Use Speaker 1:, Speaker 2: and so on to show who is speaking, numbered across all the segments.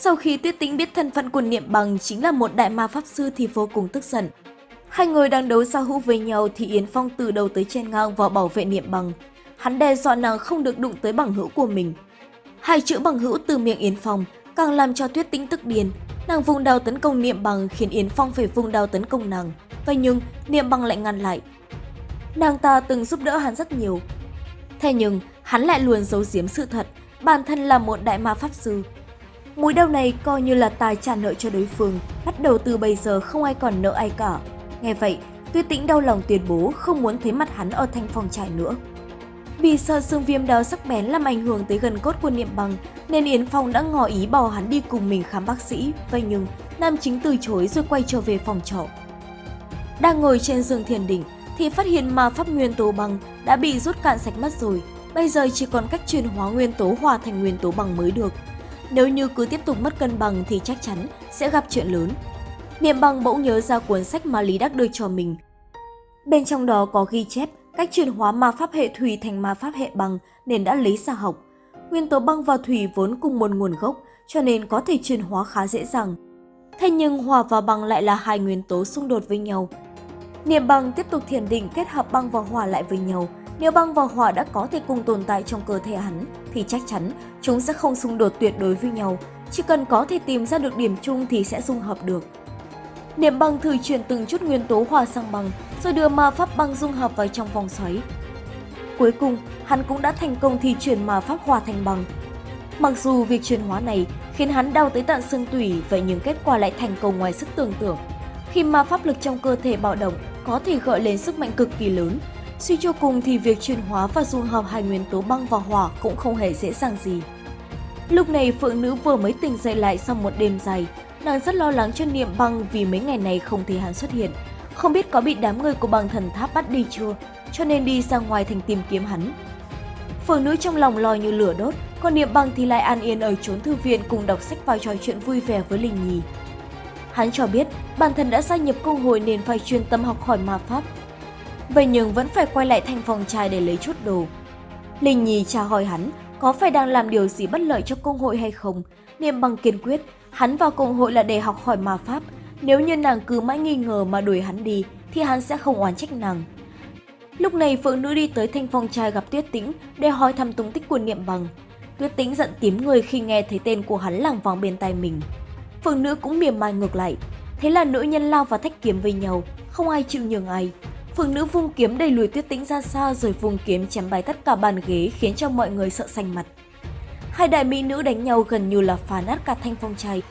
Speaker 1: Sau khi Tuyết Tĩnh biết thân phận của Niệm Bằng chính là một đại ma pháp sư thì vô cùng tức giận. Hai người đang đấu giao hữu với nhau thì Yến Phong từ đầu tới trên ngang vào bảo vệ Niệm Bằng. Hắn đe dọa nàng không được đụng tới bằng hữu của mình. Hai chữ bằng hữu từ miệng Yến Phong càng làm cho Tuyết Tĩnh tức điên. Nàng vùng đao tấn công Niệm Bằng khiến Yến Phong phải vùng đao tấn công nàng. Vậy nhưng Niệm Bằng lại ngăn lại. Nàng ta từng giúp đỡ hắn rất nhiều. Thế nhưng hắn lại luôn giấu giếm sự thật, bản thân là một đại ma pháp sư. Mối đau này coi như là tài trả nợ cho đối phương, bắt đầu từ bây giờ không ai còn nợ ai cả. Nghe vậy, Tuyết Tĩnh đau lòng tuyên bố không muốn thấy mặt hắn ở thanh phòng trại nữa. Vì sợ xương viêm đó sắc bén làm ảnh hưởng tới gần cốt của Niệm Bằng, nên Yến Phong đã ngỏ ý bỏ hắn đi cùng mình khám bác sĩ. Vậy nhưng, Nam Chính từ chối rồi quay trở về phòng trọ. Đang ngồi trên giường thiền định, thì phát hiện ma pháp nguyên tố băng đã bị rút cạn sạch mất rồi. Bây giờ chỉ còn cách chuyển hóa nguyên tố hòa thành nguyên tố bằng mới được. Nếu như cứ tiếp tục mất cân bằng thì chắc chắn sẽ gặp chuyện lớn. Niệm bằng bỗng nhớ ra cuốn sách mà Lý Đắc đưa cho mình. Bên trong đó có ghi chép cách chuyển hóa ma pháp hệ thủy thành ma pháp hệ băng nên đã lấy ra học. Nguyên tố băng và thủy vốn cùng một nguồn gốc, cho nên có thể chuyển hóa khá dễ dàng. Thế nhưng hỏa và băng lại là hai nguyên tố xung đột với nhau. Niệm bằng tiếp tục thiền định kết hợp băng và hỏa lại với nhau. Nếu băng và hỏa đã có thể cùng tồn tại trong cơ thể hắn, thì chắc chắn chúng sẽ không xung đột tuyệt đối với nhau. Chỉ cần có thể tìm ra được điểm chung thì sẽ dung hợp được. Niệm băng thử chuyển từng chút nguyên tố hỏa sang băng, rồi đưa ma pháp băng dung hợp vào trong vòng xoáy. Cuối cùng, hắn cũng đã thành công thi chuyển ma pháp hỏa thành băng. Mặc dù việc chuyển hóa này khiến hắn đau tới tận xương tủy, vậy nhưng kết quả lại thành công ngoài sức tưởng tượng. Khi ma pháp lực trong cơ thể bạo động, có thể gợi lên sức mạnh cực kỳ lớn. Suy cho cùng thì việc chuyển hóa và dung hợp hai nguyên tố băng và hỏa cũng không hề dễ dàng gì. Lúc này Phượng Nữ vừa mới tỉnh dậy lại sau một đêm dài, nàng rất lo lắng cho Niệm Băng vì mấy ngày này không thấy hắn xuất hiện. Không biết có bị đám người của băng thần tháp bắt đi chưa, cho nên đi ra ngoài thành tìm kiếm hắn. Phượng Nữ trong lòng lo như lửa đốt, còn Niệm Băng thì lại an yên ở chốn thư viện cùng đọc sách và trò chuyện vui vẻ với Linh Nhi. Hắn cho biết bản thân đã gia nhập công hội nên phải chuyên tâm học hỏi ma pháp. Vậy nhưng vẫn phải quay lại thành phòng trai để lấy chút đồ. Linh Nhi tra hỏi hắn có phải đang làm điều gì bất lợi cho công hội hay không. Niệm bằng kiên quyết, hắn vào công hội là để học hỏi ma pháp. Nếu như nàng cứ mãi nghi ngờ mà đuổi hắn đi thì hắn sẽ không oán trách nàng. Lúc này Phượng Nữ đi tới thanh phong trai gặp Tuyết Tĩnh để hỏi thăm tung tích của Niệm Bằng. Tuyết Tĩnh giận tím người khi nghe thấy tên của hắn lảng vòng bên tai mình. Phượng Nữ cũng mỉm mai ngược lại. Thế là nữ nhân lao và thách kiếm với nhau, không ai chịu nhường ai. Phượng Nữ vung kiếm đẩy lùi Tuyết Tĩnh ra xa rồi vung kiếm chém bay tất cả bàn ghế khiến cho mọi người sợ xanh mặt. Hai đại mỹ nữ đánh nhau gần như là phá nát cả thanh phong trai.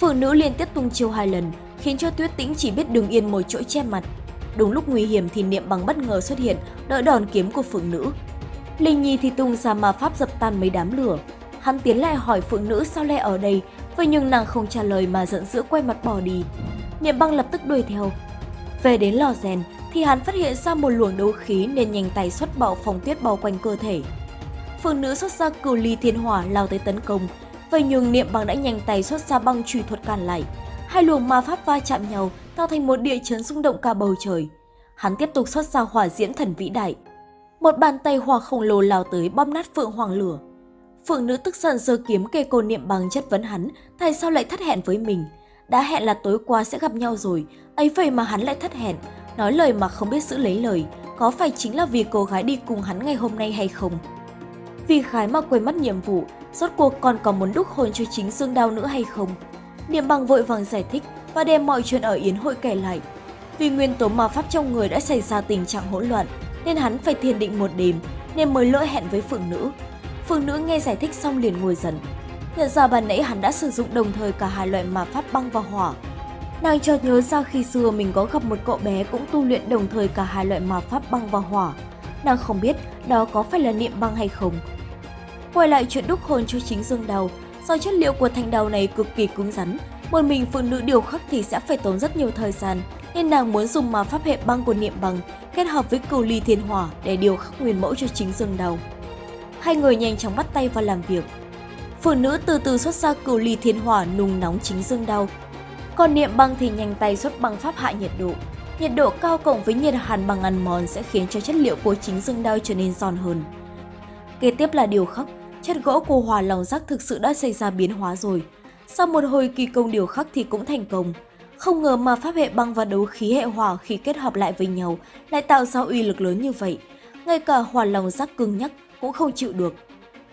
Speaker 1: Phượng Nữ liên tiếp tung chiêu hai lần, khiến cho Tuyết Tĩnh chỉ biết đứng yên một chỗ che mặt. Đúng lúc nguy hiểm thì Niệm Bằng bất ngờ xuất hiện, đỡ đòn kiếm của Phượng Nữ. Linh Nhi thì tung ra ma pháp dập tan mấy đám lửa. Hắn tiến lại hỏi Phượng Nữ sao lại ở đây Vậy nhưng nàng không trả lời mà giận dữ quay mặt bỏ đi. Niệm băng lập tức đuổi theo. Về đến lò rèn thì hắn phát hiện ra một luồng đấu khí nên nhanh tay xuất bạo phòng tuyết bao quanh cơ thể. Phương nữ xuất ra cửu ly thiên hỏa lao tới tấn công. Vậy nhưng niệm băng đã nhanh tay xuất ra băng trùy thuật cản lại. Hai luồng ma pháp va chạm nhau tạo thành một địa chấn rung động cả bầu trời. Hắn tiếp tục xuất ra hỏa diễm thần vĩ đại. Một bàn tay hỏa khổng lồ lao tới bóp nát phượng hoàng lửa. Phượng nữ tức giận giơ kiếm kê cô niệm bằng chất vấn hắn, tại sao lại thất hẹn với mình. Đã hẹn là tối qua sẽ gặp nhau rồi, ấy vậy mà hắn lại thất hẹn, nói lời mà không biết giữ lấy lời, có phải chính là vì cô gái đi cùng hắn ngày hôm nay hay không? Vì khái mà quên mất nhiệm vụ, rốt cuộc còn có muốn đúc hồn cho chính Dương Đao nữa hay không? Niệm bằng vội vàng giải thích và đem mọi chuyện ở Yến hội kể lại. Vì nguyên tố ma pháp trong người đã xảy ra tình trạng hỗn loạn, nên hắn phải thiền định một đêm, nên mới lỡ hẹn với phượng nữ. Phượng nữ nghe giải thích xong liền ngồi dần. Nhận ra ban nãy hắn đã sử dụng đồng thời cả hai loại ma pháp băng và hỏa. Nàng chợt nhớ ra khi xưa mình có gặp một cậu bé cũng tu luyện đồng thời cả hai loại ma pháp băng và hỏa. Nàng không biết đó có phải là niệm băng hay không. Quay lại chuyện đúc hồn cho chính dương đào, do chất liệu của thanh đào này cực kỳ cứng rắn, một mình phụ nữ điều khắc thì sẽ phải tốn rất nhiều thời gian, nên nàng muốn dùng ma pháp hệ băng của niệm băng kết hợp với cửu ly thiên hỏa để điều khắc nguyên mẫu cho chính dương đào hai người nhanh chóng bắt tay vào làm việc. Phụ nữ từ từ xuất ra cửu ly thiên hỏa nung nóng chính dương đau. Còn niệm băng thì nhanh tay xuất băng pháp hạ nhiệt độ. Nhiệt độ cao cộng với nhiệt hàn bằng ăn mòn sẽ khiến cho chất liệu của chính dương đao trở nên giòn hơn. Kế tiếp là điều khắc, chất gỗ của hòa lòng rác thực sự đã xảy ra biến hóa rồi. Sau một hồi kỳ công điều khắc thì cũng thành công. Không ngờ mà pháp hệ băng và đấu khí hệ hỏa khi kết hợp lại với nhau lại tạo ra uy lực lớn như vậy. Ngay cả hỏa lòng giác cứng nhắc cũng không chịu được.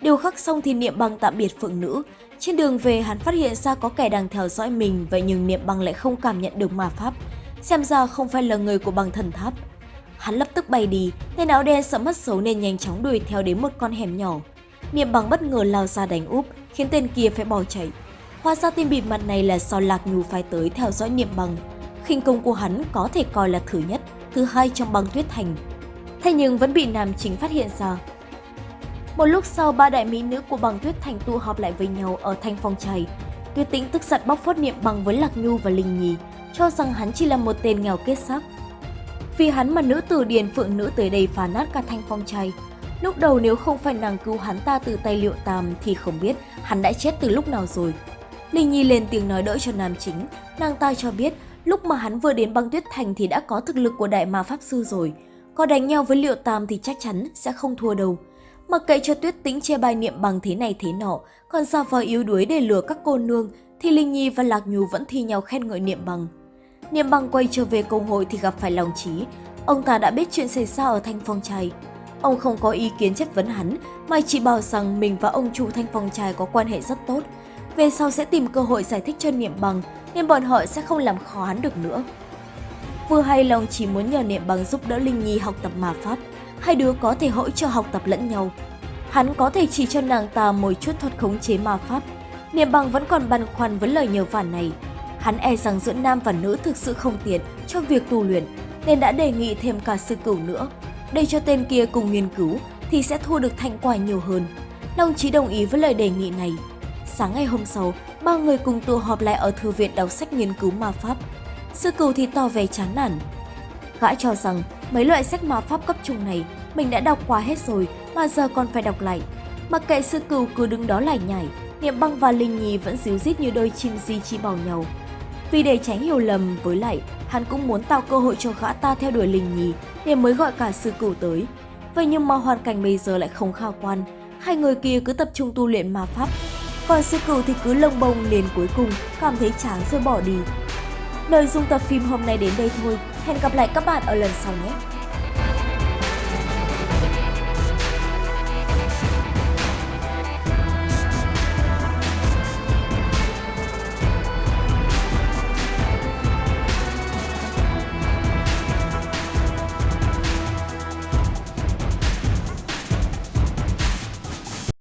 Speaker 1: Điều khắc xong thì niệm băng tạm biệt phượng nữ. Trên đường về hắn phát hiện ra có kẻ đang theo dõi mình vậy nhưng niệm băng lại không cảm nhận được ma pháp. Xem ra không phải là người của băng thần tháp. Hắn lập tức bay đi, tên áo đen sợ mất xấu nên nhanh chóng đuổi theo đến một con hẻm nhỏ. Niệm băng bất ngờ lao ra đánh úp, khiến tên kia phải bỏ chạy. Hóa ra tên bịt mặt này là do Lạc Nhu phái tới theo dõi niệm băng. khinh công của hắn có thể coi là thứ nhất, thứ hai trong băng tuyết thành. Thế nhưng vẫn bị nam chính phát hiện ra. Một lúc sau, ba đại mỹ nữ của băng tuyết thành tụ họp lại với nhau ở thanh phong chày. Tuyết tĩnh tức giận bóc phốt niệm bằng với Lạc Nhu và Linh Nhi, cho rằng hắn chỉ là một tên nghèo kết sắc. Vì hắn mà nữ tử điền phượng nữ tới đây phá nát cả thanh phong chày. Lúc đầu nếu không phải nàng cứu hắn ta từ tay liệu tam thì không biết hắn đã chết từ lúc nào rồi. Linh Nhi lên tiếng nói đỡ cho nam chính, nàng ta cho biết lúc mà hắn vừa đến băng tuyết thành thì đã có thực lực của đại ma pháp sư rồi. Có đánh nhau với liệu tam thì chắc chắn sẽ không thua đâu. Mặc kệ cho tuyết tĩnh che bài niệm bằng thế này thế nọ, còn ra vờ yếu đuối để lừa các cô nương, thì Linh Nhi và Lạc Nhu vẫn thi nhau khen ngợi niệm bằng. Niệm bằng quay trở về công hội thì gặp phải lòng trí. Ông ta đã biết chuyện xảy ra ở Thanh Phong Trai. Ông không có ý kiến chất vấn hắn, mà chỉ bảo rằng mình và ông chủ Thanh Phong Trai có quan hệ rất tốt. Về sau sẽ tìm cơ hội giải thích cho Niệm bằng, nên bọn họ sẽ không làm khó hắn được nữa. Vừa hay lòng chỉ muốn nhờ Niệm bằng giúp đỡ Linh Nhi học tập mà pháp, hai đứa có thể hỗ trợ học tập lẫn nhau. Hắn có thể chỉ cho nàng ta một chút thuật khống chế ma pháp. Niệm bằng vẫn còn băn khoăn với lời nhờ vả này. Hắn e rằng giữa nam và nữ thực sự không tiện cho việc tu luyện, nên đã đề nghị thêm cả sư cửu nữa. Để cho tên kia cùng nghiên cứu thì sẽ thu được thành quả nhiều hơn. Long Chí đồng ý với lời đề nghị này. Sáng ngày hôm sau, ba người cùng tụ họp lại ở thư viện đọc sách nghiên cứu ma pháp. Sư cửu thì tỏ vẻ chán nản. Gã cho rằng mấy loại sách ma pháp cấp trung này mình đã đọc qua hết rồi mà giờ còn phải đọc lại. Mặc kệ sư cừu cứ đứng đó lải nhải, Niệm băng và Linh Nhi vẫn díu dít như đôi chim di chi bảo nhau. Vì để tránh hiểu lầm với lại, hắn cũng muốn tạo cơ hội cho gã ta theo đuổi Linh Nhi để mới gọi cả sư cửu tới. Vậy nhưng mà hoàn cảnh bây giờ lại không khả quan, hai người kia cứ tập trung tu luyện ma pháp. Còn sư cửu thì cứ lông bông liền cuối cùng cảm thấy chán rồi bỏ đi. Nội dung tập phim hôm nay đến đây thôi, hẹn gặp lại các bạn ở lần sau nhé!